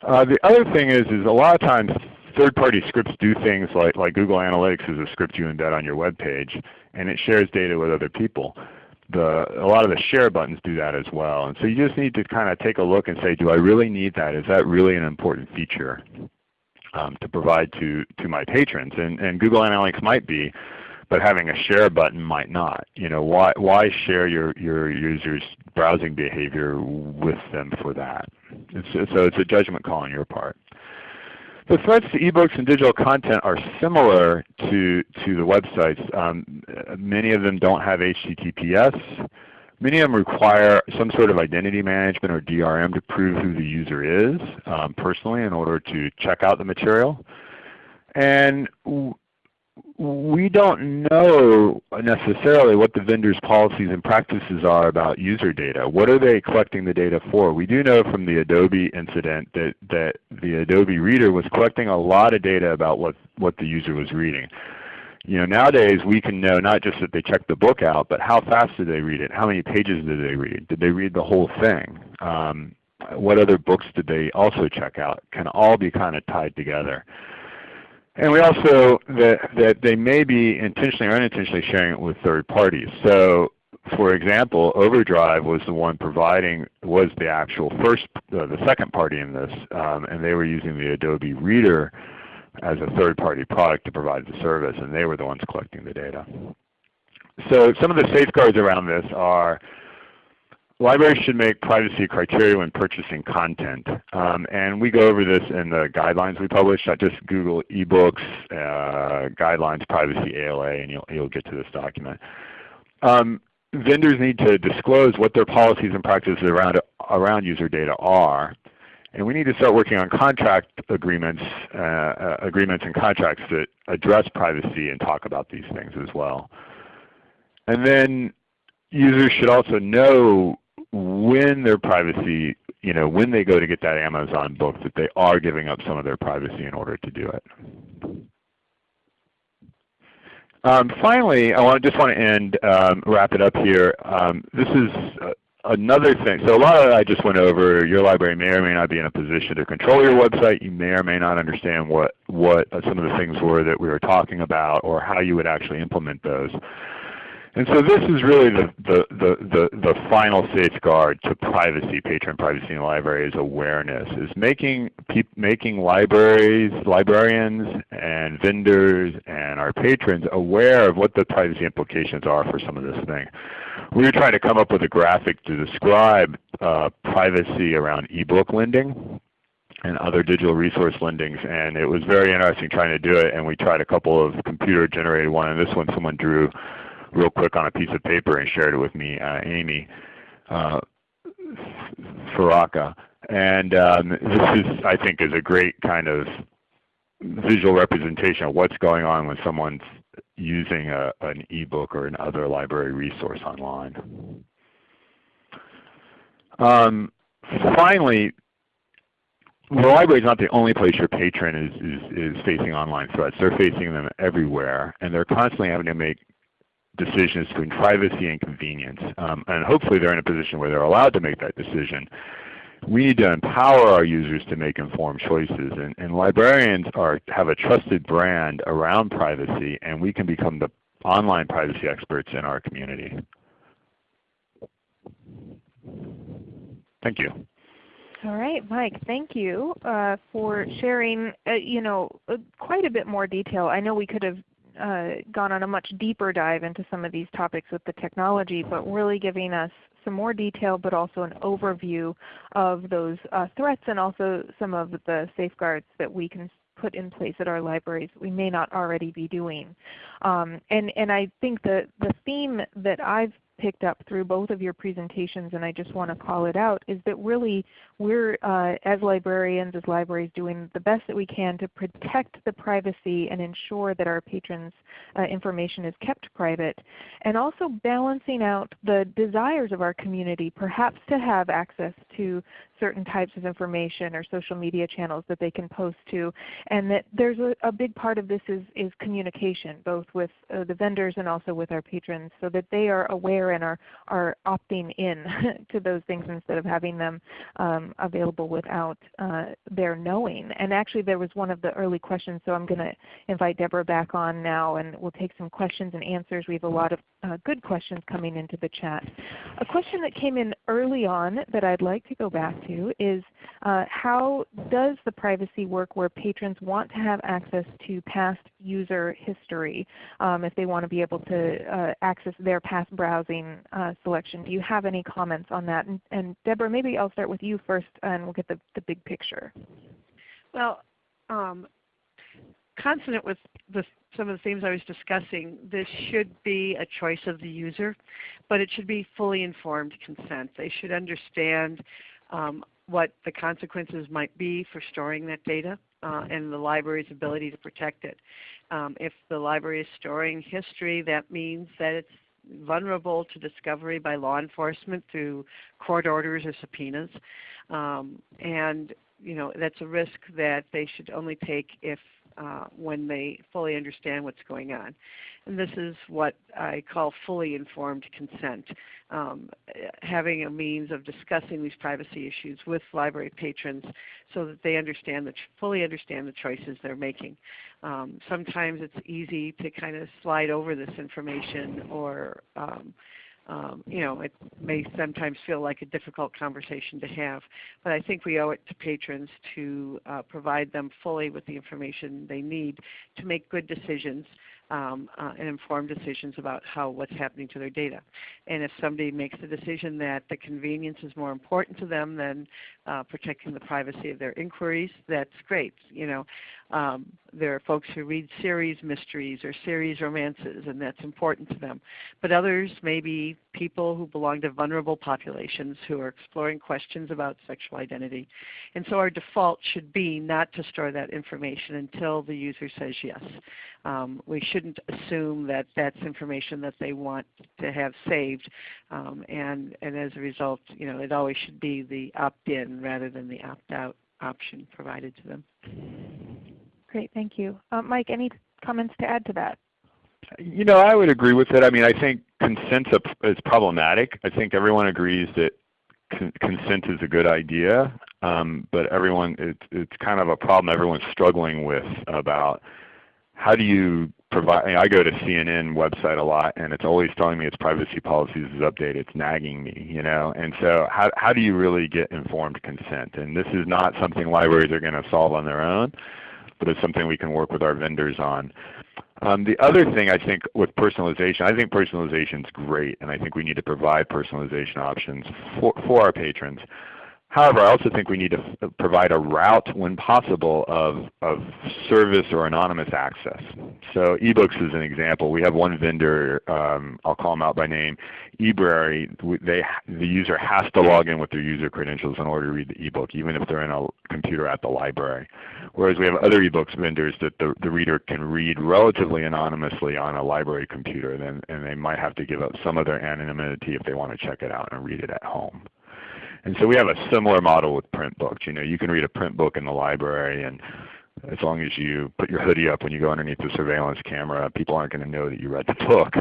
Uh, the other thing is is a lot of times third-party scripts do things like like Google Analytics is a script you embed on your web page, and it shares data with other people the a lot of the share buttons do that as well. And so you just need to kind of take a look and say, do I really need that? Is that really an important feature um, to provide to to my patrons? And and Google Analytics might be, but having a share button might not. You know, why why share your your users' browsing behavior with them for that? It's, so it's a judgment call on your part. The threats to ebooks and digital content are similar to, to the websites. Um, many of them don't have HTTPS. Many of them require some sort of identity management or DRM to prove who the user is um, personally in order to check out the material. And we don't know necessarily what the vendor's policies and practices are about user data. What are they collecting the data for? We do know from the Adobe incident that, that the Adobe Reader was collecting a lot of data about what, what the user was reading. You know, nowadays we can know not just that they checked the book out, but how fast did they read it? How many pages did they read? Did they read the whole thing? Um, what other books did they also check out? Can all be kind of tied together. And we also, that, that they may be intentionally or unintentionally sharing it with third parties. So for example, Overdrive was the one providing, was the actual first, uh, the second party in this, um, and they were using the Adobe Reader as a third party product to provide the service, and they were the ones collecting the data. So some of the safeguards around this are Libraries should make privacy criteria when purchasing content. Um, and we go over this in the guidelines we publish, not just Google eBooks, uh, guidelines, privacy, ALA, and you'll, you'll get to this document. Um, vendors need to disclose what their policies and practices around, around user data are. And we need to start working on contract agreements, uh, uh, agreements and contracts that address privacy and talk about these things as well. And then users should also know when their privacy, you know, when they go to get that Amazon book, that they are giving up some of their privacy in order to do it. Um, finally, I want, to just want to end, um, wrap it up here. Um, this is another thing, so a lot of I just went over, your library may or may not be in a position to control your website. You may or may not understand what, what some of the things were that we were talking about or how you would actually implement those. And so this is really the, the, the, the, the final safeguard to privacy, patron privacy in libraries awareness, is making, making libraries, librarians and vendors and our patrons aware of what the privacy implications are for some of this thing. We were trying to come up with a graphic to describe uh, privacy around ebook lending and other digital resource lendings. And it was very interesting trying to do it. And we tried a couple of computer generated one. And this one someone drew real quick on a piece of paper and shared it with me, uh, Amy uh, Faraka. And um, this is, I think, is a great kind of visual representation of what's going on when someone's using a, an ebook or another library resource online. Um, finally, the library is not the only place your patron is, is, is facing online threats. They're facing them everywhere, and they're constantly having to make decisions between privacy and convenience. Um, and hopefully they're in a position where they're allowed to make that decision. We need to empower our users to make informed choices. And, and librarians are, have a trusted brand around privacy, and we can become the online privacy experts in our community. Thank you.
All right, Mike, thank you uh, for sharing uh, you know, uh, quite a bit more detail. I know we could have gone on a much deeper dive into some of these topics with the technology, but really giving us some more detail but also an overview of those uh, threats and also some of the safeguards that we can put in place at our libraries we may not already be doing. Um, and, and I think the, the theme that I've picked up through both of your presentations, and I just want to call it out, is that really we're, uh, as librarians, as libraries, doing the best that we can to protect the privacy and ensure that our patrons' uh, information is kept private, and also balancing out the desires of our community, perhaps to have access to certain types of information or social media channels that they can post to, and that there's a, a big part of this is, is communication, both with uh, the vendors and also with our patrons, so that they are aware and are, are opting in to those things instead of having them um, available without uh, their knowing. And actually there was one of the early questions, so I'm going to invite Deborah back on now and we'll take some questions and answers. We have a lot of uh, good questions coming into the chat. A question that came in early on that I'd like to go back to is uh, how does the privacy work where patrons want to have access to past user history um, if they want to be able to uh, access their past browsing uh, selection? Do you have any comments on that? And, and, Deborah, maybe I'll start with you first and we'll get the, the big picture.
Well, um, consonant with the, some of the themes I was discussing, this should be a choice of the user, but it should be fully informed consent. They should understand um, what the consequences might be for storing that data uh, and the library's ability to protect it. Um, if the library is storing history, that means that it's vulnerable to discovery by law enforcement through court orders or subpoenas. Um, and you know, that's a risk that they should only take if uh, when they fully understand what's going on. And this is what I call fully informed consent, um, having a means of discussing these privacy issues with library patrons so that they understand the fully understand the choices they're making. Um, sometimes it's easy to kind of slide over this information or um, um, you know, it may sometimes feel like a difficult conversation to have, but I think we owe it to patrons to uh, provide them fully with the information they need to make good decisions um, uh, and informed decisions about how what's happening to their data. And if somebody makes the decision that the convenience is more important to them than uh, protecting the privacy of their inquiries, that's great. You know, um, there are folks who read series mysteries or series romances, and that's important to them. But others may be people who belong to vulnerable populations who are exploring questions about sexual identity. And so our default should be not to store that information until the user says yes. Um, we shouldn't assume that that's information that they want to have saved. Um, and, and as a result, you know, it always should be the opt-in rather than the opt-out option provided to them.
Great, thank you. Uh, Mike, any comments to add to that?
You know, I would agree with it. I mean, I think consent is problematic. I think everyone agrees that con consent is a good idea, um, but everyone it's it's kind of a problem everyone's struggling with about how do you provide. I go to CNN website a lot, and it's always telling me its privacy policies is updated. It's nagging me, you know. And so, how how do you really get informed consent? And this is not something libraries are going to solve on their own, but it's something we can work with our vendors on. Um, the other thing I think with personalization, I think personalization is great, and I think we need to provide personalization options for, for our patrons. However, I also think we need to provide a route when possible of, of service or anonymous access. So ebooks is an example. We have one vendor, um, I'll call them out by name, eBrary. They, the user has to log in with their user credentials in order to read the ebook, even if they're in a computer at the library. Whereas we have other ebooks vendors that the, the reader can read relatively anonymously on a library computer, and, and they might have to give up some of their anonymity if they want to check it out and read it at home. And so we have a similar model with print books. You know, you can read a print book in the library and as long as you put your hoodie up when you go underneath the surveillance camera, people aren't going to know that you read the book.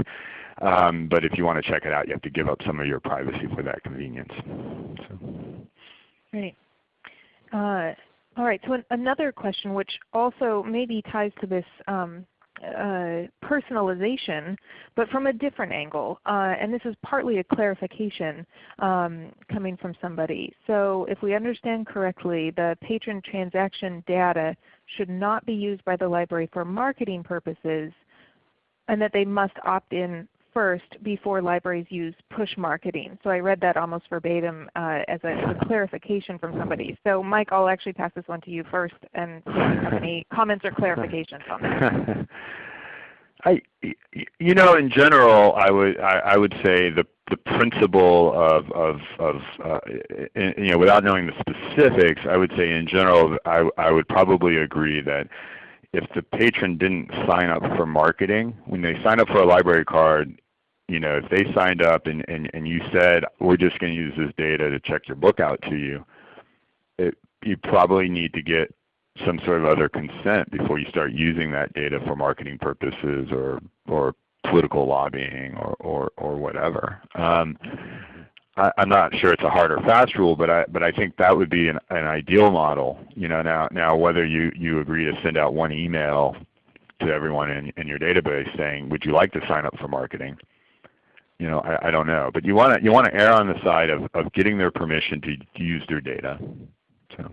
Um, but if you want to check it out, you have to give up some of your privacy for that convenience. So.
Right. Uh, all right. So an another question, which also maybe ties to this um, uh, personalization, but from a different angle. Uh, and this is partly a clarification um, coming from somebody. So if we understand correctly, the patron transaction data should not be used by the library for marketing purposes and that they must opt in first before libraries use push marketing. So I read that almost verbatim uh, as, a, as, a, clarification from somebody. So Mike, I'll actually pass this one to you first and see if you have any comments or clarifications on that.
I, you know, in general, I would I, I would say the the principle of of, of uh, in, you know without knowing the specifics, I would say in general I I would probably agree that if the patron didn't sign up for marketing, when they sign up for a library card, you know, if they signed up and, and, and you said, we're just going to use this data to check your book out to you, it, you probably need to get some sort of other consent before you start using that data for marketing purposes or, or political lobbying or, or, or whatever. Um, I, am not sure it's a hard or fast rule, but I but I think that would be an, an ideal model. You know, now now whether you you agree to send out one email to everyone in, in your database saying, would you like to sign up for marketing? You know, I, I don't know, but you want to you want to err on the side of, of getting their permission to use their data. So.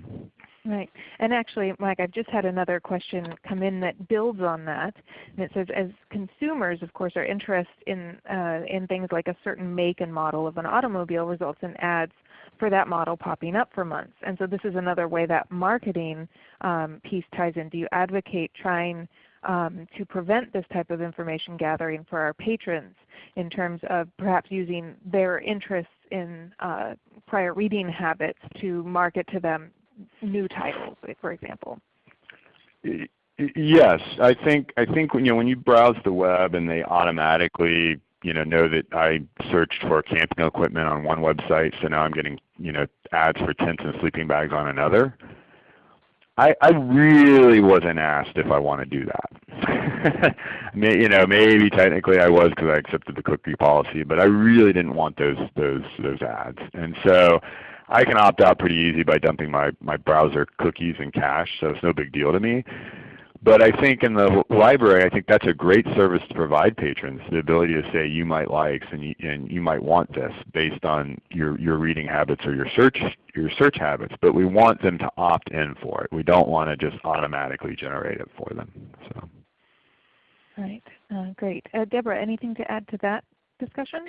Right. And actually, Mike, I've just had another question come in that builds on that. And it says, as consumers, of course, are interested in, uh, in things like a certain make and model of an automobile results in ads for that model popping up for months. And so this is another way that marketing um, piece ties in. Do you advocate trying um, to prevent this type of information gathering for our patrons in terms of perhaps using their interests in uh, prior reading habits to market to them new titles, for example?
Yes, I think I think when you know when you browse the web and they automatically you know know that I searched for camping equipment on one website, so now I'm getting you know ads for tents and sleeping bags on another. I, I really wasn't asked if I want to do that. you know, maybe technically I was because I accepted the cookie policy, but I really didn't want those those those ads. And so I can opt out pretty easy by dumping my, my browser cookies and cache, so it's no big deal to me. But I think in the library, I think that's a great service to provide patrons, the ability to say you might like and you, and you might want this based on your, your reading habits or your search, your search habits. But we want them to opt in for it. We don't want to just automatically generate it for them. So.
Right. Uh, great. Uh, Deborah, anything to add to that discussion?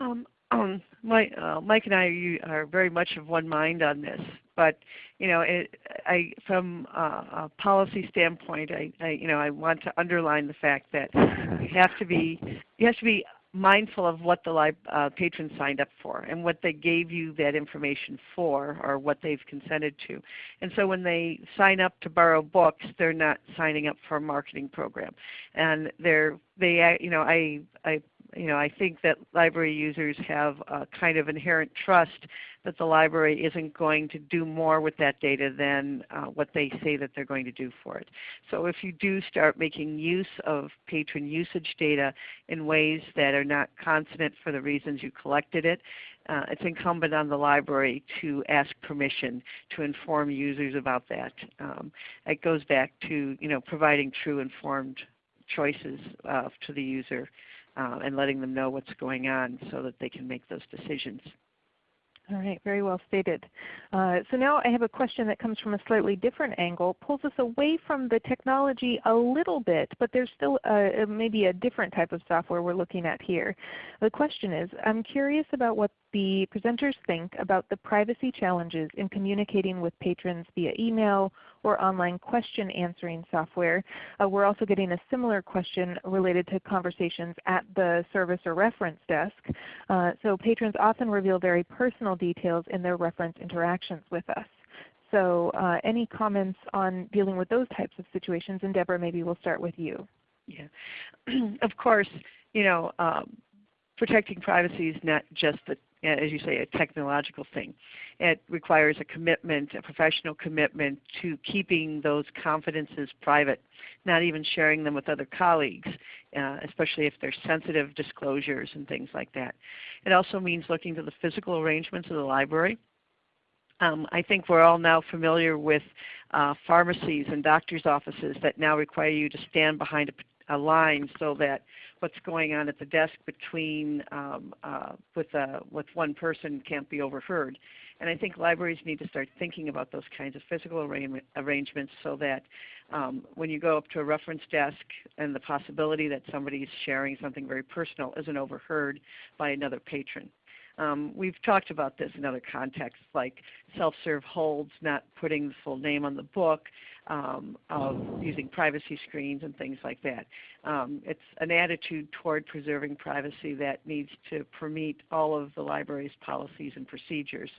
Um, um, Mike, uh, Mike and I are very much of one mind on this. But you know, it, I, from a policy standpoint, I, I, you know, I want to underline the fact that you have to be, you have to be mindful of what the uh, patron signed up for and what they gave you that information for or what they've consented to. And so when they sign up to borrow books, they're not signing up for a marketing program. And they're, they, you know, I, I you know, I think that library users have a kind of inherent trust that the library isn't going to do more with that data than uh, what they say that they're going to do for it. So if you do start making use of patron usage data in ways that are not consonant for the reasons you collected it, uh, it's incumbent on the library to ask permission to inform users about that. Um, it goes back to you know, providing true informed choices uh, to the user uh, and letting them know what's going on so that they can make those decisions.
All right, very well stated. Uh, so now I have a question that comes from a slightly different angle, pulls us away from the technology a little bit, but there's still a, maybe a different type of software we're looking at here. The question is, I'm curious about what the presenters think about the privacy challenges in communicating with patrons via email or online question answering software. Uh, we're also getting a similar question related to conversations at the service or reference desk. Uh, so patrons often reveal very personal details in their reference interactions with us. So uh, any comments on dealing with those types of situations? And Deborah, maybe we'll start with you.
Yeah, of course, you know, um, protecting privacy is not just the as you say, a technological thing. It requires a commitment, a professional commitment to keeping those confidences private, not even sharing them with other colleagues, uh, especially if they're sensitive disclosures and things like that. It also means looking to the physical arrangements of the library. Um, I think we're all now familiar with uh, pharmacies and doctor's offices that now require you to stand behind a, a line so that what's going on at the desk between um, uh, with, uh, with one person can't be overheard. And I think libraries need to start thinking about those kinds of physical arrangements so that um, when you go up to a reference desk and the possibility that somebody is sharing something very personal isn't overheard by another patron. Um, we've talked about this in other contexts like self-serve holds, not putting the full name on the book, um, of using privacy screens and things like that. Um, it's an attitude toward preserving privacy that needs to permeate all of the library's policies and procedures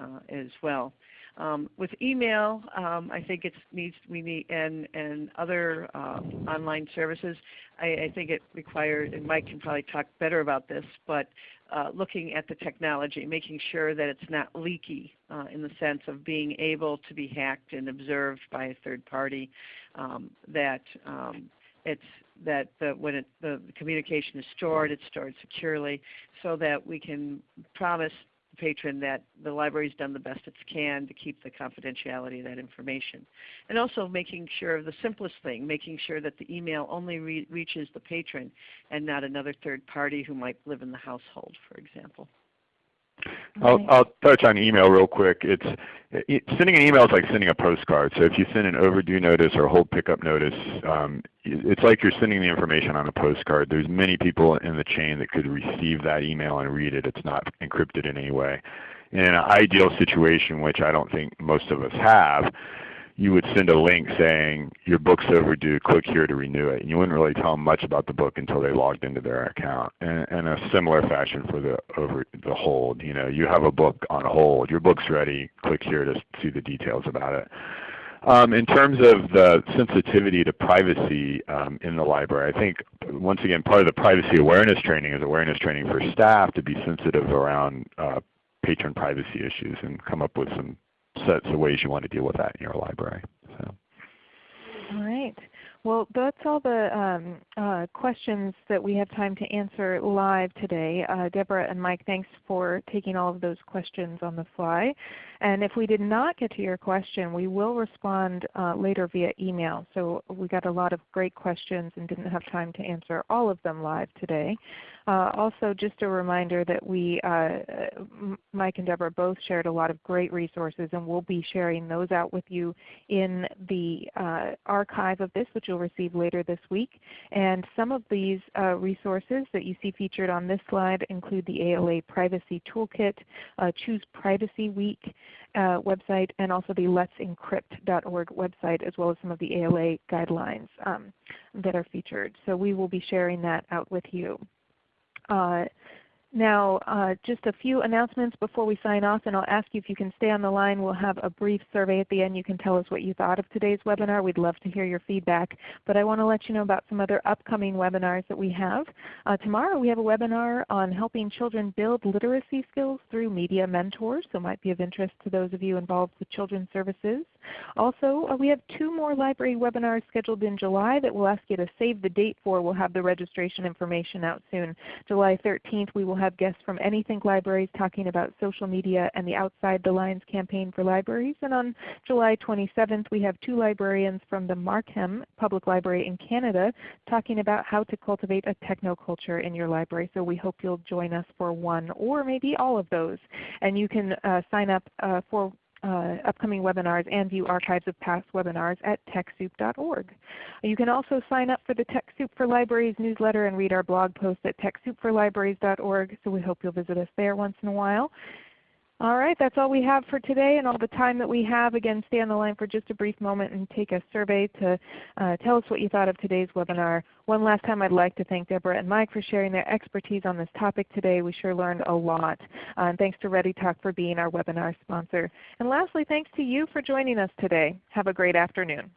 uh, as well. Um, with email, um, I think it needs we need and and other uh, online services. I, I, think it requires, and Mike can probably talk better about this, but uh, looking at the technology, making sure that it's not leaky uh, in the sense of being able to be hacked and observed by a third party. Um, that um, it's that the, when it, the communication is stored, it's stored securely, so that we can promise patron that the library's done the best it can to keep the confidentiality of that information. And also making sure of the simplest thing, making sure that the email only re reaches the patron and not another third party who might live in the household, for example.
I'll, I'll touch on email real quick. It's it, sending an email is like sending a postcard. So if you send an overdue notice or a hold pickup notice, um, it's like you're sending the information on a postcard. There's many people in the chain that could receive that email and read it. It's not encrypted in any way. In an ideal situation, which I don't think most of us have, you would send a link saying your book's overdue, click here to renew it. And you wouldn't really tell them much about the book until they logged into their account. And in a similar fashion for the over the hold, you know, you have a book on hold, your book's ready, click here to see the details about it. Um, in terms of the sensitivity to privacy um, in the library, I think once again part of the privacy awareness training is awareness training for staff to be sensitive around uh, patron privacy issues and come up with some sets of ways you want to deal with that in your library. So.
All right. Well, that's all the um, uh, questions that we have time to answer live today. Uh, Deborah and Mike, thanks for taking all of those questions on the fly. And if we did not get to your question, we will respond uh, later via email. So we got a lot of great questions and didn't have time to answer all of them live today. Uh, also, just a reminder that we, uh, Mike and Deborah both shared a lot of great resources, and we'll be sharing those out with you in the uh, archive of this, which you'll receive later this week. And some of these uh, resources that you see featured on this slide include the ALA Privacy Toolkit, uh, Choose Privacy Week, uh, website and also the let'sencrypt.org website as well as some of the ALA guidelines um, that are featured. So we will be sharing that out with you. Uh, Now, uh, just a few announcements before we sign off, and I'll ask you if you can stay on the line. We'll have a brief survey at the end. You can tell us what you thought of today's webinar. We'd love to hear your feedback. But I want to let you know about some other upcoming webinars that we have. Uh, tomorrow we have a webinar on helping children build literacy skills through media mentors, so might be of interest to those of you involved with children's services. Also, uh, we have two more library webinars scheduled in July that we'll ask you to save the date for. We'll have the registration information out soon. July 13th we will have guests from Anythink Libraries talking about social media and the Outside the Lines campaign for libraries. And on July 27th we have two librarians from the Markham Public Library in Canada talking about how to cultivate a technoculture in your library. So we hope you'll join us for one or maybe all of those. And you can uh, sign up uh, for uh, upcoming webinars and view archives of past webinars at TechSoup.org. You can also sign up for the TechSoup for Libraries newsletter and read our blog post at TechSoupForLibraries.org, so we hope you'll visit us there once in a while. All right, that's all we have for today and all the time that we have. Again, stay on the line for just a brief moment and take a survey to uh, tell us what you thought of today's webinar. One last time I'd like to thank Deborah and Mike for sharing their expertise on this topic today. We sure learned a lot. Uh, and thanks to ReadyTalk for being our webinar sponsor. And lastly, thanks to you for joining us today. Have a great afternoon.